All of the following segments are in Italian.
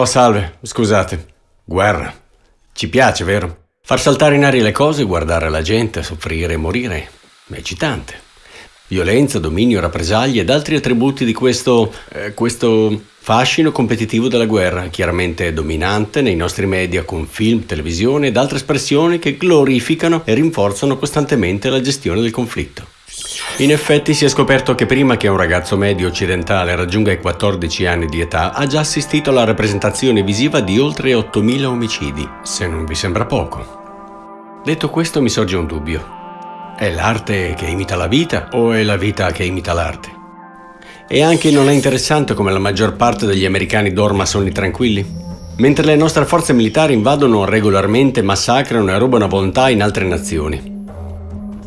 Oh, salve, scusate. Guerra. Ci piace, vero? Far saltare in aria le cose, guardare la gente soffrire e morire è eccitante. Violenza, dominio, rappresaglie ed altri attributi di questo, eh, questo fascino competitivo della guerra, chiaramente dominante nei nostri media con film, televisione ed altre espressioni che glorificano e rinforzano costantemente la gestione del conflitto. In effetti si è scoperto che prima che un ragazzo medio occidentale raggiunga i 14 anni di età ha già assistito alla rappresentazione visiva di oltre 8.000 omicidi, se non vi sembra poco. Detto questo mi sorge un dubbio. È l'arte che imita la vita o è la vita che imita l'arte? E anche non è interessante come la maggior parte degli americani dorma sonni tranquilli? Mentre le nostre forze militari invadono regolarmente, massacrano e rubano a volontà in altre nazioni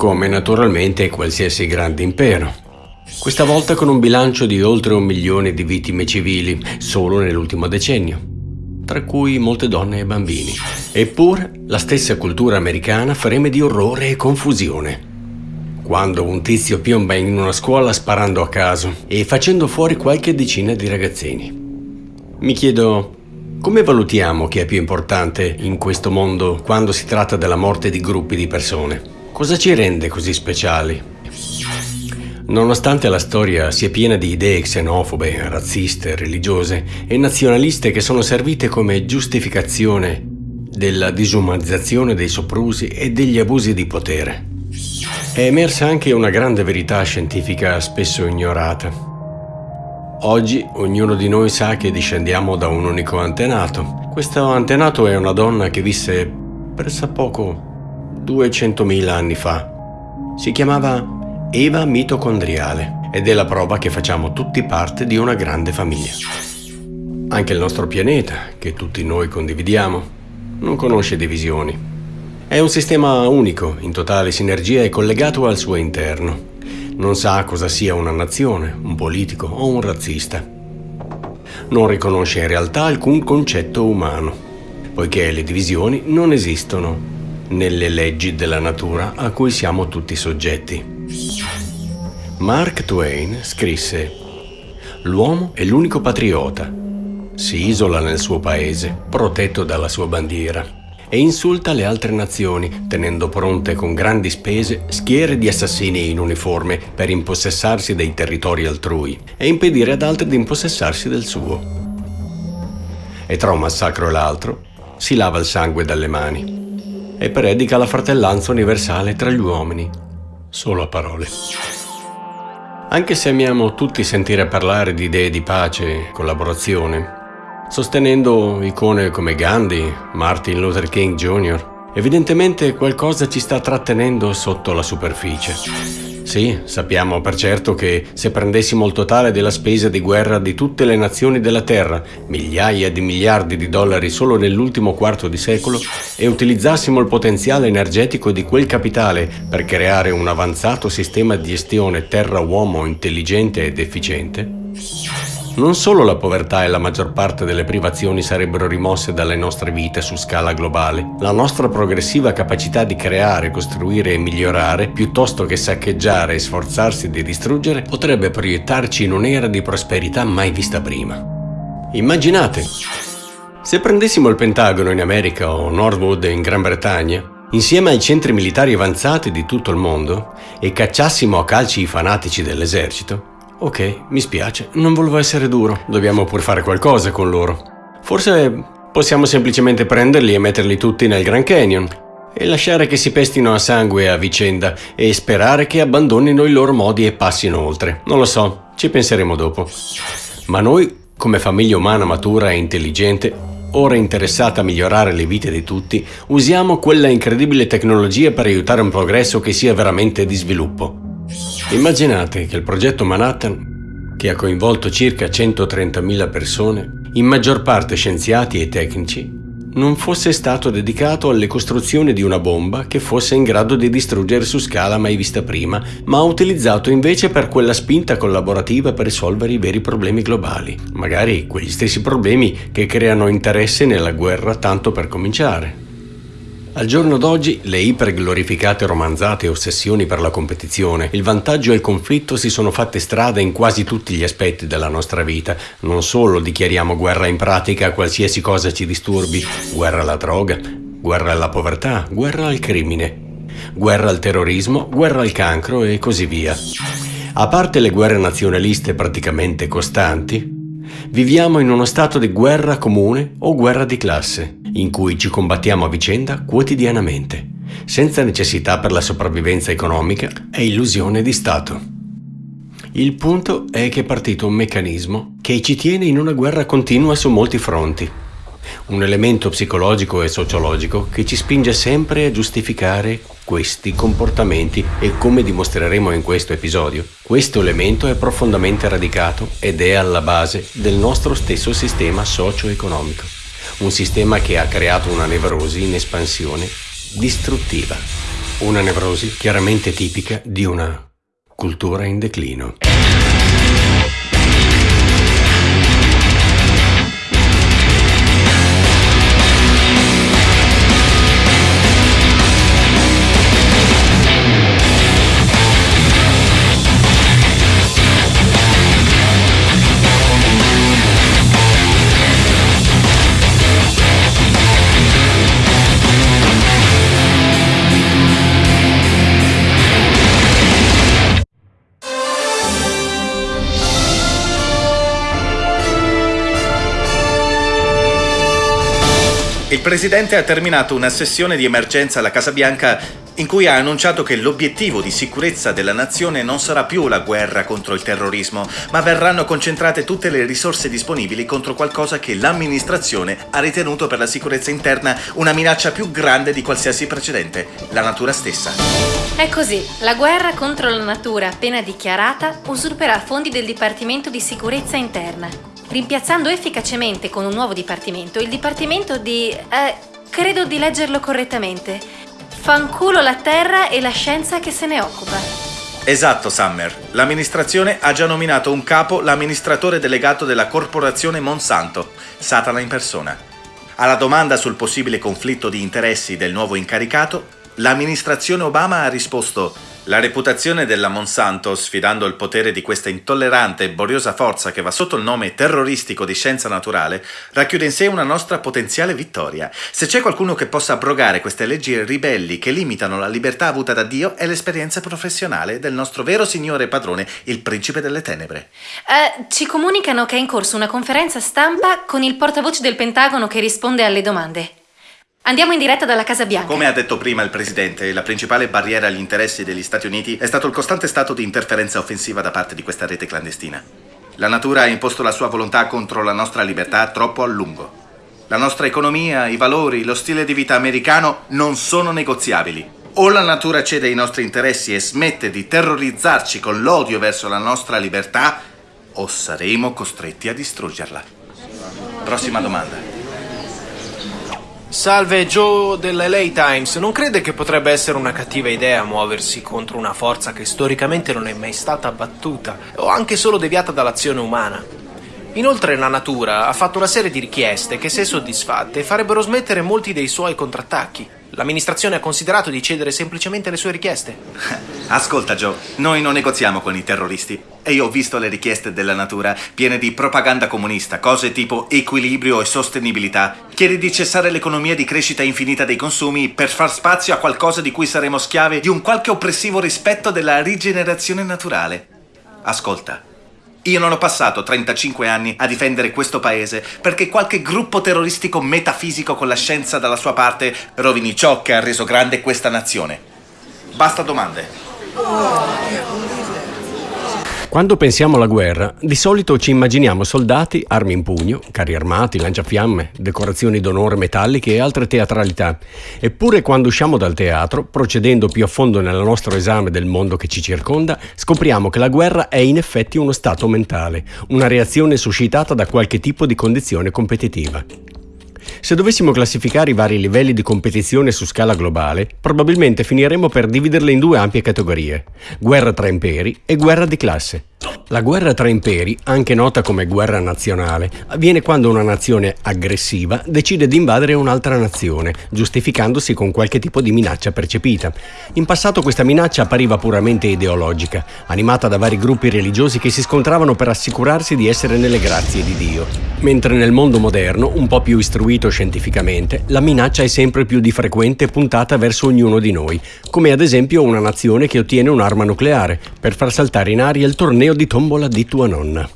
come naturalmente qualsiasi grande impero. Questa volta con un bilancio di oltre un milione di vittime civili solo nell'ultimo decennio, tra cui molte donne e bambini. Eppure la stessa cultura americana freme di orrore e confusione. Quando un tizio piomba in una scuola sparando a caso e facendo fuori qualche decina di ragazzini. Mi chiedo, come valutiamo chi è più importante in questo mondo quando si tratta della morte di gruppi di persone? Cosa ci rende così speciali? Nonostante la storia sia piena di idee xenofobe, razziste, religiose e nazionaliste che sono servite come giustificazione della disumanizzazione dei soprusi e degli abusi di potere, è emersa anche una grande verità scientifica spesso ignorata. Oggi ognuno di noi sa che discendiamo da un unico antenato. Questo antenato è una donna che visse pressappoco 200.000 anni fa. Si chiamava Eva mitocondriale ed è la prova che facciamo tutti parte di una grande famiglia. Anche il nostro pianeta, che tutti noi condividiamo, non conosce divisioni. È un sistema unico, in totale sinergia e collegato al suo interno. Non sa cosa sia una nazione, un politico o un razzista. Non riconosce in realtà alcun concetto umano, poiché le divisioni non esistono nelle leggi della natura a cui siamo tutti soggetti. Mark Twain scrisse L'uomo è l'unico patriota. Si isola nel suo paese, protetto dalla sua bandiera, e insulta le altre nazioni, tenendo pronte con grandi spese schiere di assassini in uniforme per impossessarsi dei territori altrui e impedire ad altri di impossessarsi del suo. E tra un massacro e l'altro si lava il sangue dalle mani e predica la fratellanza universale tra gli uomini, solo a parole. Anche se amiamo tutti sentire parlare di idee di pace e collaborazione, sostenendo icone come Gandhi, Martin Luther King Jr., evidentemente qualcosa ci sta trattenendo sotto la superficie. Sì, sappiamo per certo che se prendessimo il totale della spesa di guerra di tutte le nazioni della Terra, migliaia di miliardi di dollari solo nell'ultimo quarto di secolo, e utilizzassimo il potenziale energetico di quel capitale per creare un avanzato sistema di gestione terra-uomo intelligente ed efficiente, non solo la povertà e la maggior parte delle privazioni sarebbero rimosse dalle nostre vite su scala globale, la nostra progressiva capacità di creare, costruire e migliorare, piuttosto che saccheggiare e sforzarsi di distruggere, potrebbe proiettarci in un'era di prosperità mai vista prima. Immaginate, se prendessimo il Pentagono in America o Northwood in Gran Bretagna, insieme ai centri militari avanzati di tutto il mondo, e cacciassimo a calci i fanatici dell'esercito, Ok, mi spiace, non volevo essere duro. Dobbiamo pur fare qualcosa con loro. Forse possiamo semplicemente prenderli e metterli tutti nel Grand Canyon e lasciare che si pestino a sangue a vicenda e sperare che abbandonino i loro modi e passino oltre. Non lo so, ci penseremo dopo. Ma noi, come famiglia umana matura e intelligente, ora interessata a migliorare le vite di tutti, usiamo quella incredibile tecnologia per aiutare un progresso che sia veramente di sviluppo. Immaginate che il progetto Manhattan, che ha coinvolto circa 130.000 persone, in maggior parte scienziati e tecnici, non fosse stato dedicato alle costruzioni di una bomba che fosse in grado di distruggere su scala mai vista prima, ma utilizzato invece per quella spinta collaborativa per risolvere i veri problemi globali, magari quegli stessi problemi che creano interesse nella guerra tanto per cominciare. Al giorno d'oggi le iperglorificate romanzate ossessioni per la competizione, il vantaggio e il conflitto si sono fatte strada in quasi tutti gli aspetti della nostra vita. Non solo dichiariamo guerra in pratica a qualsiasi cosa ci disturbi, guerra alla droga, guerra alla povertà, guerra al crimine, guerra al terrorismo, guerra al cancro e così via. A parte le guerre nazionaliste praticamente costanti, viviamo in uno stato di guerra comune o guerra di classe in cui ci combattiamo a vicenda quotidianamente, senza necessità per la sopravvivenza economica e illusione di Stato. Il punto è che è partito un meccanismo che ci tiene in una guerra continua su molti fronti, un elemento psicologico e sociologico che ci spinge sempre a giustificare questi comportamenti e come dimostreremo in questo episodio, questo elemento è profondamente radicato ed è alla base del nostro stesso sistema socio-economico un sistema che ha creato una nevrosi in espansione distruttiva, una nevrosi chiaramente tipica di una cultura in declino. Presidente ha terminato una sessione di emergenza alla Casa Bianca in cui ha annunciato che l'obiettivo di sicurezza della nazione non sarà più la guerra contro il terrorismo, ma verranno concentrate tutte le risorse disponibili contro qualcosa che l'amministrazione ha ritenuto per la sicurezza interna una minaccia più grande di qualsiasi precedente, la natura stessa. È così, la guerra contro la natura appena dichiarata usurperà fondi del Dipartimento di Sicurezza Interna rimpiazzando efficacemente con un nuovo dipartimento il dipartimento di... Eh, credo di leggerlo correttamente. Fanculo la terra e la scienza che se ne occupa. Esatto, Summer. L'amministrazione ha già nominato un capo l'amministratore delegato della corporazione Monsanto, Satana in persona. Alla domanda sul possibile conflitto di interessi del nuovo incaricato, l'amministrazione Obama ha risposto la reputazione della Monsanto, sfidando il potere di questa intollerante e boriosa forza che va sotto il nome terroristico di scienza naturale, racchiude in sé una nostra potenziale vittoria. Se c'è qualcuno che possa abrogare queste leggi ribelli che limitano la libertà avuta da Dio, è l'esperienza professionale del nostro vero signore padrone, il principe delle tenebre. Uh, ci comunicano che è in corso una conferenza stampa con il portavoce del Pentagono che risponde alle domande. Andiamo in diretta dalla Casa Bianca. Come ha detto prima il Presidente, la principale barriera agli interessi degli Stati Uniti è stato il costante stato di interferenza offensiva da parte di questa rete clandestina. La natura ha imposto la sua volontà contro la nostra libertà troppo a lungo. La nostra economia, i valori, lo stile di vita americano non sono negoziabili. O la natura cede ai nostri interessi e smette di terrorizzarci con l'odio verso la nostra libertà, o saremo costretti a distruggerla. Prossima domanda. Salve Joe dell'LA Times, non crede che potrebbe essere una cattiva idea muoversi contro una forza che storicamente non è mai stata battuta o anche solo deviata dall'azione umana? Inoltre la natura ha fatto una serie di richieste che se soddisfatte farebbero smettere molti dei suoi contrattacchi. L'amministrazione ha considerato di cedere semplicemente le sue richieste. Ascolta Joe, noi non negoziamo con i terroristi. E io ho visto le richieste della natura piene di propaganda comunista, cose tipo equilibrio e sostenibilità. Chiedi di cessare l'economia di crescita infinita dei consumi per far spazio a qualcosa di cui saremo schiavi di un qualche oppressivo rispetto della rigenerazione naturale. Ascolta, io non ho passato 35 anni a difendere questo paese perché qualche gruppo terroristico metafisico con la scienza dalla sua parte rovini ciò che ha reso grande questa nazione. Basta domande. Quando pensiamo alla guerra, di solito ci immaginiamo soldati, armi in pugno, carri armati, lanciafiamme, decorazioni d'onore metalliche e altre teatralità. Eppure quando usciamo dal teatro, procedendo più a fondo nel nostro esame del mondo che ci circonda, scopriamo che la guerra è in effetti uno stato mentale, una reazione suscitata da qualche tipo di condizione competitiva. Se dovessimo classificare i vari livelli di competizione su scala globale, probabilmente finiremmo per dividerle in due ampie categorie, guerra tra imperi e guerra di classe. La guerra tra imperi, anche nota come guerra nazionale, avviene quando una nazione aggressiva decide di invadere un'altra nazione, giustificandosi con qualche tipo di minaccia percepita. In passato questa minaccia appariva puramente ideologica, animata da vari gruppi religiosi che si scontravano per assicurarsi di essere nelle grazie di Dio. Mentre nel mondo moderno, un po' più istruito scientificamente, la minaccia è sempre più di frequente puntata verso ognuno di noi, come ad esempio una nazione che ottiene un'arma nucleare per far saltare in aria il torneo di tombola di tua nonna.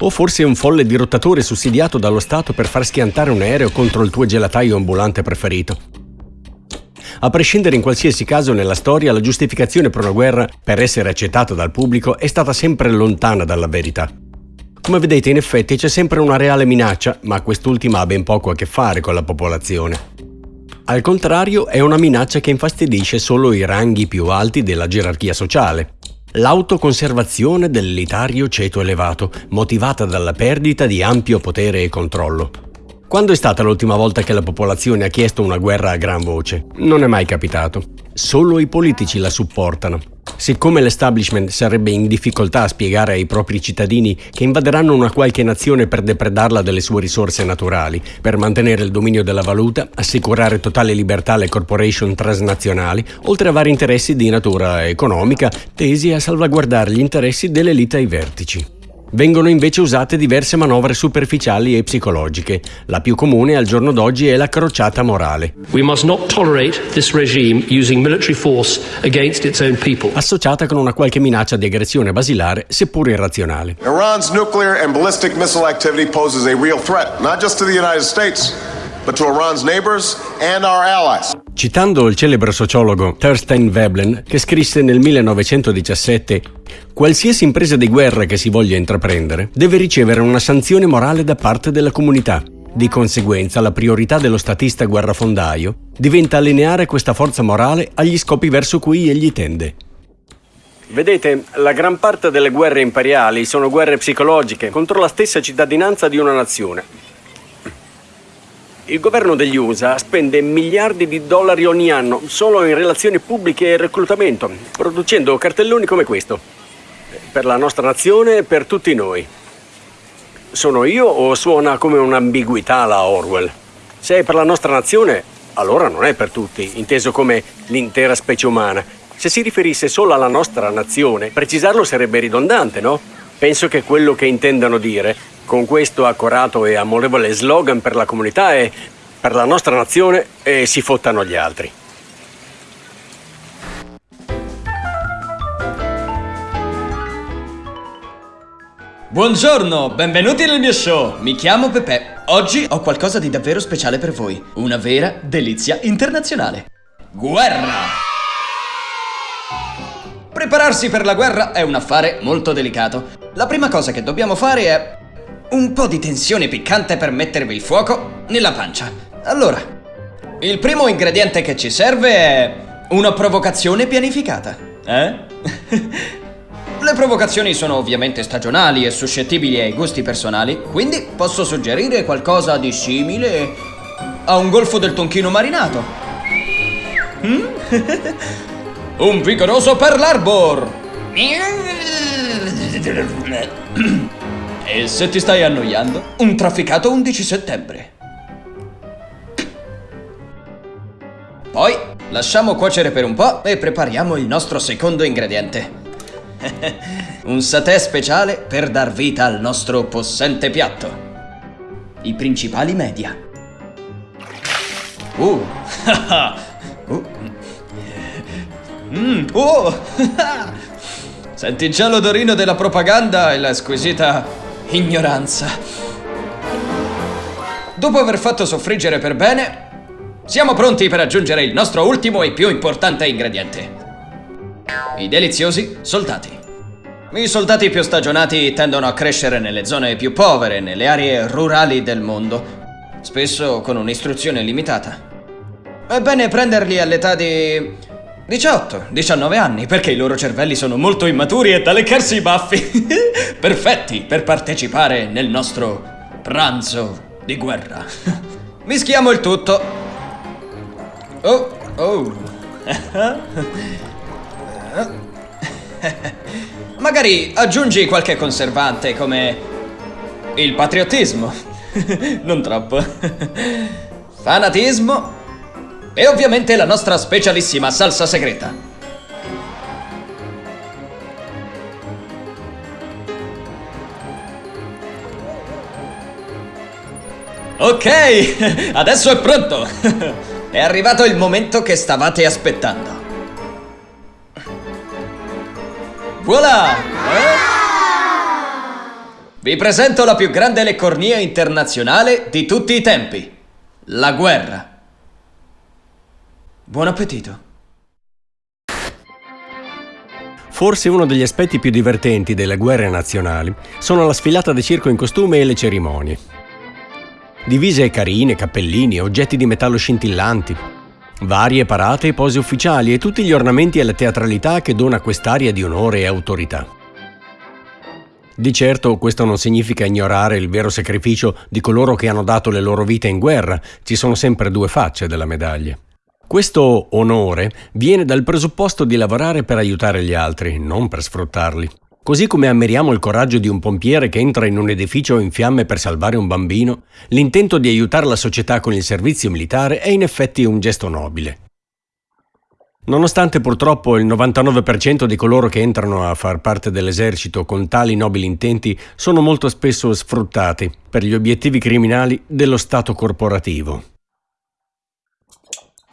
O forse un folle dirottatore sussidiato dallo Stato per far schiantare un aereo contro il tuo gelataio ambulante preferito. A prescindere in qualsiasi caso nella storia, la giustificazione per una guerra, per essere accettata dal pubblico, è stata sempre lontana dalla verità. Come vedete, in effetti c'è sempre una reale minaccia, ma quest'ultima ha ben poco a che fare con la popolazione. Al contrario, è una minaccia che infastidisce solo i ranghi più alti della gerarchia sociale. L'autoconservazione dell'elitario ceto elevato, motivata dalla perdita di ampio potere e controllo. Quando è stata l'ultima volta che la popolazione ha chiesto una guerra a gran voce? Non è mai capitato. Solo i politici la supportano. Siccome l'establishment sarebbe in difficoltà a spiegare ai propri cittadini che invaderanno una qualche nazione per depredarla delle sue risorse naturali, per mantenere il dominio della valuta, assicurare totale libertà alle corporation transnazionali, oltre a vari interessi di natura economica tesi a salvaguardare gli interessi dell'elite ai vertici. Vengono invece usate diverse manovre superficiali e psicologiche. La più comune al giorno d'oggi è la crociata morale. Associata con una qualche minaccia di aggressione basilare, seppur irrazionale. Iran's nuclear and ballistic missile activity poses a real threat, not just to the United States, but to Iran's neighbors and our allies. Citando il celebre sociologo Thorstein Veblen, che scrisse nel 1917 Qualsiasi impresa di guerra che si voglia intraprendere deve ricevere una sanzione morale da parte della comunità. Di conseguenza, la priorità dello statista guerrafondaio diventa allineare questa forza morale agli scopi verso cui egli tende. Vedete, la gran parte delle guerre imperiali sono guerre psicologiche contro la stessa cittadinanza di una nazione. Il governo degli USA spende miliardi di dollari ogni anno solo in relazioni pubbliche e reclutamento, producendo cartelloni come questo. Per la nostra nazione e per tutti noi. Sono io o suona come un'ambiguità la Orwell? Se è per la nostra nazione, allora non è per tutti, inteso come l'intera specie umana. Se si riferisse solo alla nostra nazione, precisarlo sarebbe ridondante, no? Penso che quello che intendano dire con questo accorato e amorevole slogan per la comunità e per la nostra nazione e si fottano gli altri. Buongiorno, benvenuti nel mio show. Mi chiamo Pepe. Oggi ho qualcosa di davvero speciale per voi. Una vera delizia internazionale. Guerra! Prepararsi per la guerra è un affare molto delicato. La prima cosa che dobbiamo fare è un po' di tensione piccante per mettervi il fuoco nella pancia. Allora, il primo ingrediente che ci serve è una provocazione pianificata. Eh? Le provocazioni sono ovviamente stagionali e suscettibili ai gusti personali, quindi posso suggerire qualcosa di simile a un golfo del tonchino marinato. Mm? un vigoroso per l'arbor! E se ti stai annoiando, un trafficato 11 settembre. Poi lasciamo cuocere per un po' e prepariamo il nostro secondo ingrediente. un satè speciale per dar vita al nostro possente piatto. I principali media. Uh. uh. Mm. Oh. Senti già l'odorino della propaganda e la squisita ignoranza. Dopo aver fatto soffriggere per bene, siamo pronti per aggiungere il nostro ultimo e più importante ingrediente. I deliziosi soldati. I soldati più stagionati tendono a crescere nelle zone più povere, nelle aree rurali del mondo, spesso con un'istruzione limitata. È bene prenderli all'età di 18, 19 anni, perché i loro cervelli sono molto immaturi e da leccarsi i baffi. Perfetti per partecipare nel nostro pranzo di guerra. Mischiamo il tutto. Oh, oh. Magari aggiungi qualche conservante come il patriottismo. non troppo. Fanatismo. E ovviamente la nostra specialissima salsa segreta. Ok, adesso è pronto. È arrivato il momento che stavate aspettando. Voilà! Vi presento la più grande leccornia internazionale di tutti i tempi. La guerra. Buon appetito. Forse uno degli aspetti più divertenti delle guerre nazionali sono la sfilata di circo in costume e le cerimonie. Divise carine, cappellini, oggetti di metallo scintillanti, varie parate e pose ufficiali e tutti gli ornamenti e la teatralità che dona quest'aria di onore e autorità. Di certo questo non significa ignorare il vero sacrificio di coloro che hanno dato le loro vite in guerra, ci sono sempre due facce della medaglia. Questo onore viene dal presupposto di lavorare per aiutare gli altri, non per sfruttarli. Così come ammiriamo il coraggio di un pompiere che entra in un edificio in fiamme per salvare un bambino, l'intento di aiutare la società con il servizio militare è in effetti un gesto nobile. Nonostante purtroppo il 99% di coloro che entrano a far parte dell'esercito con tali nobili intenti sono molto spesso sfruttati per gli obiettivi criminali dello Stato corporativo.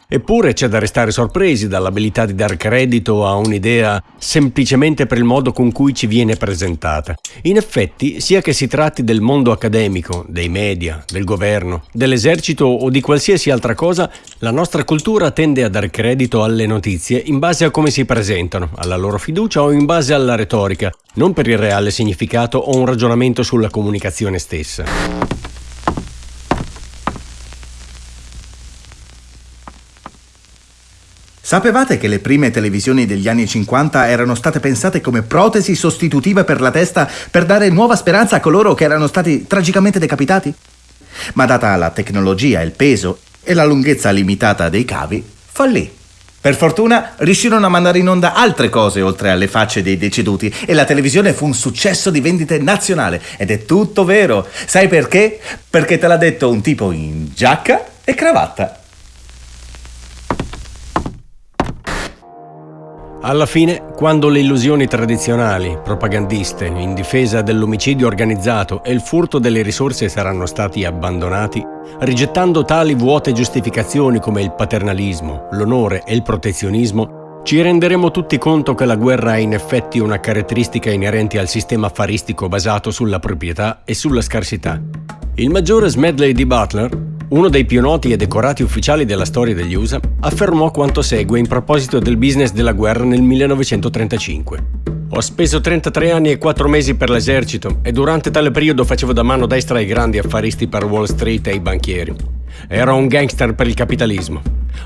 Eppure c'è da restare sorpresi dall'abilità di dar credito a un'idea semplicemente per il modo con cui ci viene presentata. In effetti, sia che si tratti del mondo accademico, dei media, del governo, dell'esercito o di qualsiasi altra cosa, la nostra cultura tende a dar credito alle notizie in base a come si presentano, alla loro fiducia o in base alla retorica, non per il reale significato o un ragionamento sulla comunicazione stessa. Sapevate che le prime televisioni degli anni 50 erano state pensate come protesi sostitutive per la testa per dare nuova speranza a coloro che erano stati tragicamente decapitati? Ma data la tecnologia, il peso e la lunghezza limitata dei cavi, fallì. Per fortuna riuscirono a mandare in onda altre cose oltre alle facce dei deceduti e la televisione fu un successo di vendite nazionale. Ed è tutto vero. Sai perché? Perché te l'ha detto un tipo in giacca e cravatta. Alla fine, quando le illusioni tradizionali, propagandiste, in difesa dell'omicidio organizzato e il furto delle risorse saranno stati abbandonati, rigettando tali vuote giustificazioni come il paternalismo, l'onore e il protezionismo, ci renderemo tutti conto che la guerra è in effetti una caratteristica inerente al sistema affaristico basato sulla proprietà e sulla scarsità. Il maggiore Smedley di Butler uno dei più noti e decorati ufficiali della storia degli USA, affermò quanto segue in proposito del business della guerra nel 1935. Ho speso 33 anni e 4 mesi per l'esercito e durante tale periodo facevo da mano destra ai grandi affaristi per Wall Street e ai banchieri. Ero un gangster per il capitalismo.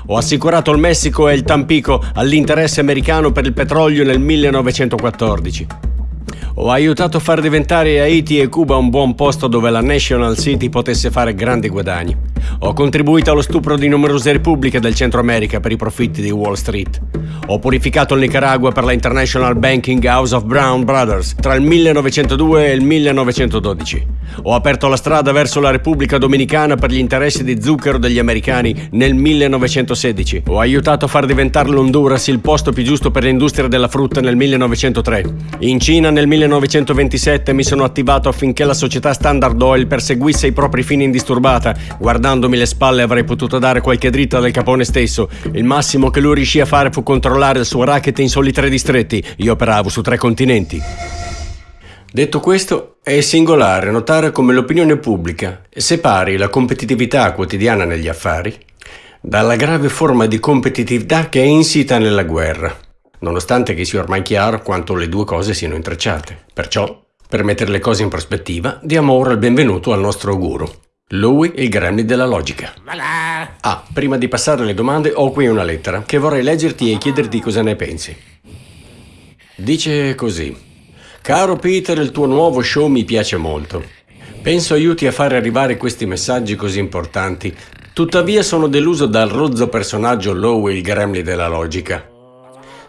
Ho assicurato il Messico e il Tampico all'interesse americano per il petrolio nel 1914 ho aiutato a far diventare Haiti e Cuba un buon posto dove la National City potesse fare grandi guadagni. Ho contribuito allo stupro di numerose repubbliche del Centro America per i profitti di Wall Street. Ho purificato il Nicaragua per la International Banking House of Brown Brothers tra il 1902 e il 1912. Ho aperto la strada verso la Repubblica Dominicana per gli interessi di zucchero degli americani nel 1916. Ho aiutato a far diventare l'Honduras il posto più giusto per l'industria della frutta nel 1903. In Cina nel 1927 mi sono attivato affinché la società Standard Oil perseguisse i propri fini indisturbata. Guardandomi le spalle avrei potuto dare qualche dritta del capone stesso. Il massimo che lui riuscì a fare fu controllare il suo racket in soli tre distretti. Io operavo su tre continenti. Detto questo, è singolare notare come l'opinione pubblica separi la competitività quotidiana negli affari dalla grave forma di competitività che è insita nella guerra nonostante che sia ormai chiaro quanto le due cose siano intrecciate. Perciò, per mettere le cose in prospettiva, diamo ora il benvenuto al nostro guru, lui il gremlin della logica. Ah, prima di passare alle domande ho qui una lettera che vorrei leggerti e chiederti cosa ne pensi. Dice così. Caro Peter, il tuo nuovo show mi piace molto. Penso aiuti a fare arrivare questi messaggi così importanti. Tuttavia sono deluso dal rozzo personaggio Lowe il gremlin della logica.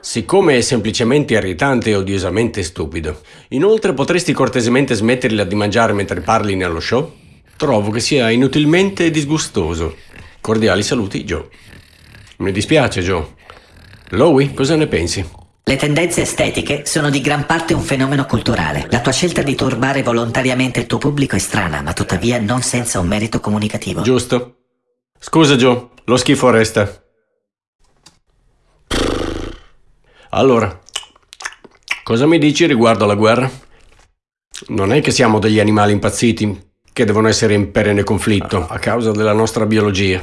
Siccome è semplicemente irritante e odiosamente stupido. Inoltre potresti cortesemente smetterla di mangiare mentre parli nello show? Trovo che sia inutilmente disgustoso. Cordiali saluti, Joe. Mi dispiace, Joe. Lowy, cosa ne pensi? Le tendenze estetiche sono di gran parte un fenomeno culturale. La tua scelta di turbare volontariamente il tuo pubblico è strana, ma tuttavia non senza un merito comunicativo. Giusto. Scusa, Joe, lo schifo resta. Allora, cosa mi dici riguardo alla guerra? Non è che siamo degli animali impazziti che devono essere in perenne conflitto a causa della nostra biologia.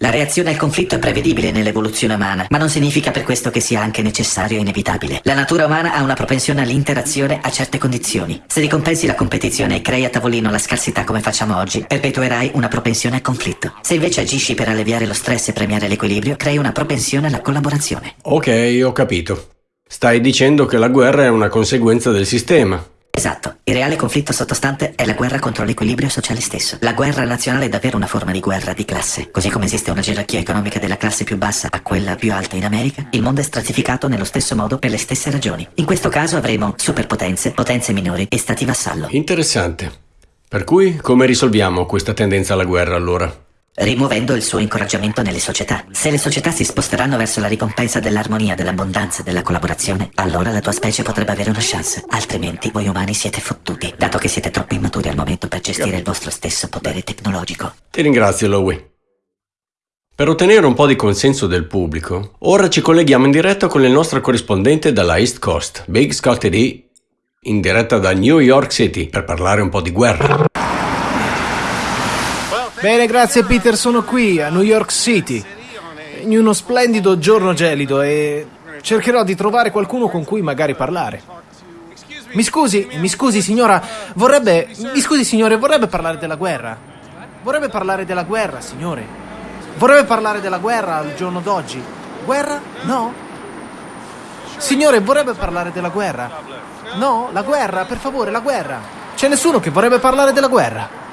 La reazione al conflitto è prevedibile nell'evoluzione umana, ma non significa per questo che sia anche necessario e inevitabile. La natura umana ha una propensione all'interazione a certe condizioni. Se ricompensi la competizione e crei a tavolino la scarsità come facciamo oggi, perpetuerai una propensione al conflitto. Se invece agisci per alleviare lo stress e premiare l'equilibrio, crei una propensione alla collaborazione. Ok, ho capito. Stai dicendo che la guerra è una conseguenza del sistema. Esatto, il reale conflitto sottostante è la guerra contro l'equilibrio sociale stesso. La guerra nazionale è davvero una forma di guerra di classe. Così come esiste una gerarchia economica della classe più bassa a quella più alta in America, il mondo è stratificato nello stesso modo per le stesse ragioni. In questo caso avremo superpotenze, potenze minori e stati vassallo. Interessante. Per cui come risolviamo questa tendenza alla guerra allora? Rimuovendo il suo incoraggiamento nelle società. Se le società si sposteranno verso la ricompensa dell'armonia, dell'abbondanza e della collaborazione, allora la tua specie potrebbe avere una chance. Altrimenti voi umani siete fottuti, dato che siete troppo immaturi al momento per gestire il vostro stesso potere tecnologico. Ti ringrazio, Lowy. Per ottenere un po' di consenso del pubblico, ora ci colleghiamo in diretta con il nostro corrispondente dalla East Coast, Big Scott D, in diretta da New York City, per parlare un po' di guerra. Bene, grazie Peter, sono qui a New York City, in uno splendido giorno gelido e cercherò di trovare qualcuno con cui magari parlare. Mi scusi, mi scusi signora, vorrebbe... Mi scusi signore, vorrebbe parlare della guerra? Vorrebbe parlare della guerra, signore? Vorrebbe parlare della guerra al giorno d'oggi? Guerra? No? Signore, vorrebbe parlare della guerra? No? La guerra, per favore, la guerra. C'è nessuno che vorrebbe parlare della guerra?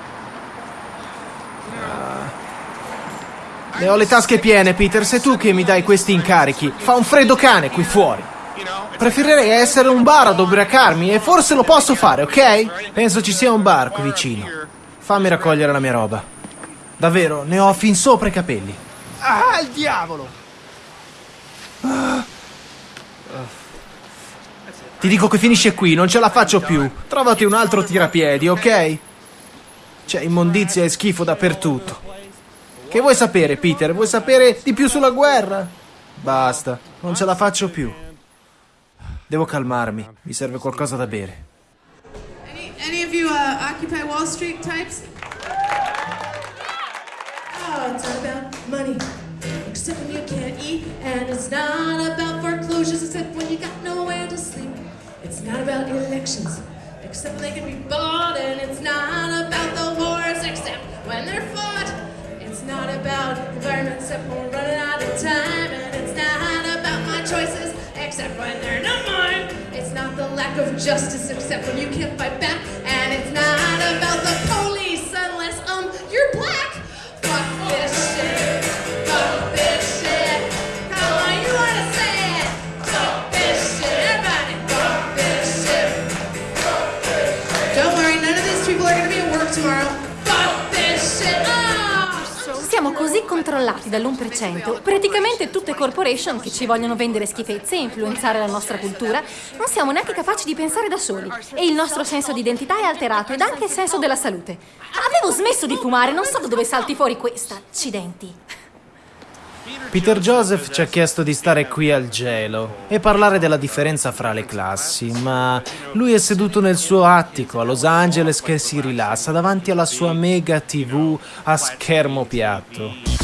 Ne ho le tasche piene, Peter. Sei tu che mi dai questi incarichi. Fa un freddo cane qui fuori. Preferirei essere un bar ad ubriacarmi e forse lo posso fare, ok? Penso ci sia un bar qui vicino. Fammi raccogliere la mia roba. Davvero, ne ho fin sopra i capelli. Ah, il diavolo! Ah. Ti dico che finisce qui, non ce la faccio più. Trovati un altro tirapiedi, ok? C'è immondizia e schifo dappertutto. Che vuoi sapere, Peter? Vuoi sapere di più sulla guerra? Basta, non ce la faccio più. Devo calmarmi, mi serve qualcosa da bere. Any, any of you uh, Occupy Wall Street types? Oh, it's not about money, except when you can't eat, and it's not about foreclosures, except when you got nowhere to sleep. It's not about elections, except when they can be bought, and it's not about the wars, except when they're fought. Not about environment except when we're running out of time. And it's not about my choices except when they're not mine. It's not the lack of justice except when you can't fight back. And it's not about the controllati dall'1%, praticamente tutte corporation che ci vogliono vendere schifezze e influenzare la nostra cultura, non siamo neanche capaci di pensare da soli. E il nostro senso di identità è alterato ed anche il senso della salute. Avevo smesso di fumare, non so da dove salti fuori questa. Accidenti. Peter Joseph ci ha chiesto di stare qui al gelo e parlare della differenza fra le classi, ma lui è seduto nel suo attico a Los Angeles che si rilassa davanti alla sua mega TV a schermo piatto.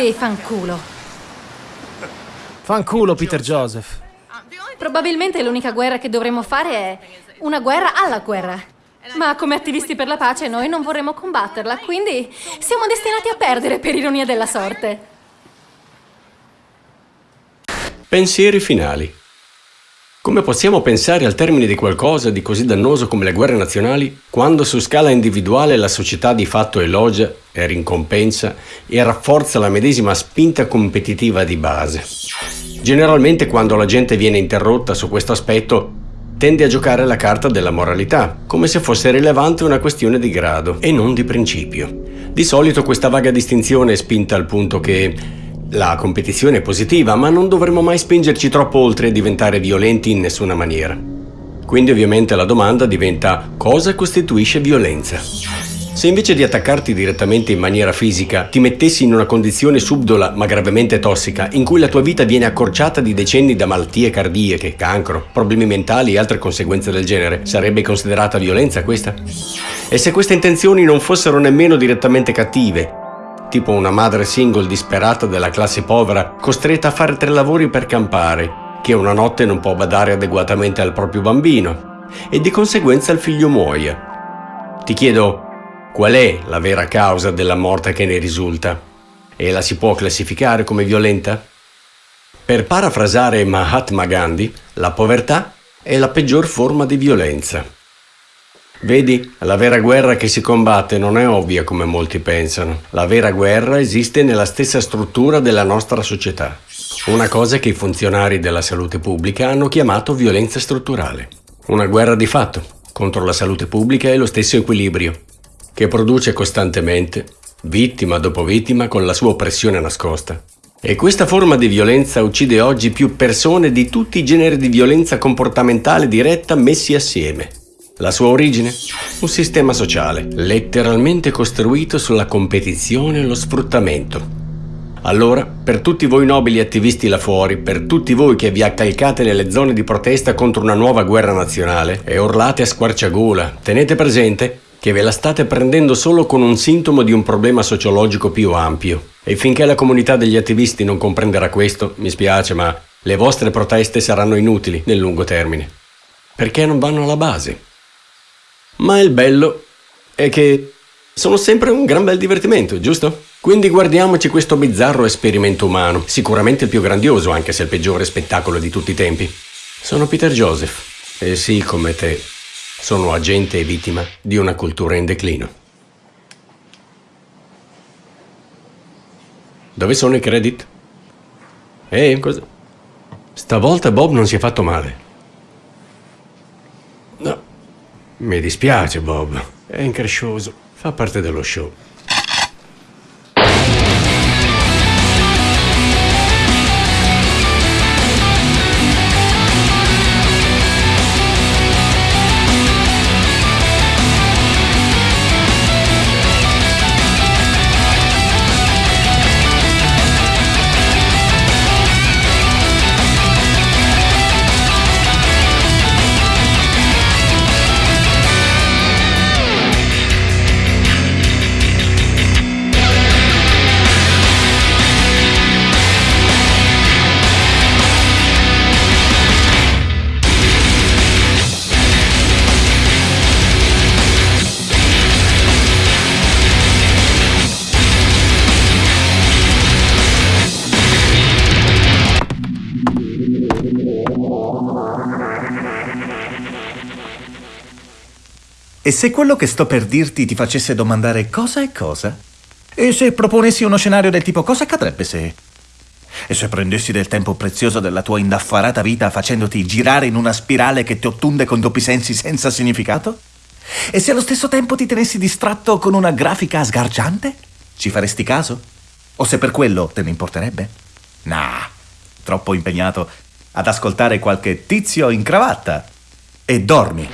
Sì, fanculo. Fanculo, Peter Joseph. Probabilmente l'unica guerra che dovremmo fare è una guerra alla guerra. Ma come attivisti per la pace noi non vorremmo combatterla, quindi siamo destinati a perdere per ironia della sorte. Pensieri finali. Come possiamo pensare al termine di qualcosa di così dannoso come le guerre nazionali, quando su scala individuale la società di fatto elogia e ricompensa e rafforza la medesima spinta competitiva di base? Generalmente quando la gente viene interrotta su questo aspetto tende a giocare la carta della moralità, come se fosse rilevante una questione di grado e non di principio. Di solito questa vaga distinzione è spinta al punto che la competizione è positiva, ma non dovremmo mai spingerci troppo oltre e diventare violenti in nessuna maniera. Quindi ovviamente la domanda diventa cosa costituisce violenza? Se invece di attaccarti direttamente in maniera fisica ti mettessi in una condizione subdola ma gravemente tossica in cui la tua vita viene accorciata di decenni da malattie cardiache, cancro, problemi mentali e altre conseguenze del genere, sarebbe considerata violenza questa? E se queste intenzioni non fossero nemmeno direttamente cattive, tipo una madre single disperata della classe povera costretta a fare tre lavori per campare, che una notte non può badare adeguatamente al proprio bambino e di conseguenza il figlio muoia. Ti chiedo, Qual è la vera causa della morte che ne risulta? E la si può classificare come violenta? Per parafrasare Mahatma Gandhi, la povertà è la peggior forma di violenza. Vedi, la vera guerra che si combatte non è ovvia come molti pensano. La vera guerra esiste nella stessa struttura della nostra società. Una cosa che i funzionari della salute pubblica hanno chiamato violenza strutturale. Una guerra di fatto contro la salute pubblica e lo stesso equilibrio che produce costantemente, vittima dopo vittima con la sua oppressione nascosta. E questa forma di violenza uccide oggi più persone di tutti i generi di violenza comportamentale diretta messi assieme. La sua origine? Un sistema sociale, letteralmente costruito sulla competizione e lo sfruttamento. Allora, per tutti voi nobili attivisti là fuori, per tutti voi che vi accalcate nelle zone di protesta contro una nuova guerra nazionale e urlate a squarciagola, tenete presente che ve la state prendendo solo con un sintomo di un problema sociologico più ampio. E finché la comunità degli attivisti non comprenderà questo, mi spiace, ma le vostre proteste saranno inutili nel lungo termine. Perché non vanno alla base. Ma il bello è che sono sempre un gran bel divertimento, giusto? Quindi guardiamoci questo bizzarro esperimento umano, sicuramente il più grandioso, anche se il peggiore spettacolo di tutti i tempi. Sono Peter Joseph, e sì, come te, sono agente e vittima di una cultura in declino. Dove sono i credit? Eh, cosa? Stavolta Bob non si è fatto male. No, mi dispiace Bob, è increscioso, fa parte dello show. E se quello che sto per dirti ti facesse domandare cosa è cosa? E se proponessi uno scenario del tipo cosa accadrebbe se... E se prendessi del tempo prezioso della tua indaffarata vita facendoti girare in una spirale che ti ottunde con doppi sensi senza significato? E se allo stesso tempo ti tenessi distratto con una grafica sgargiante? Ci faresti caso? O se per quello te ne importerebbe? Nah, troppo impegnato ad ascoltare qualche tizio in cravatta. E dormi.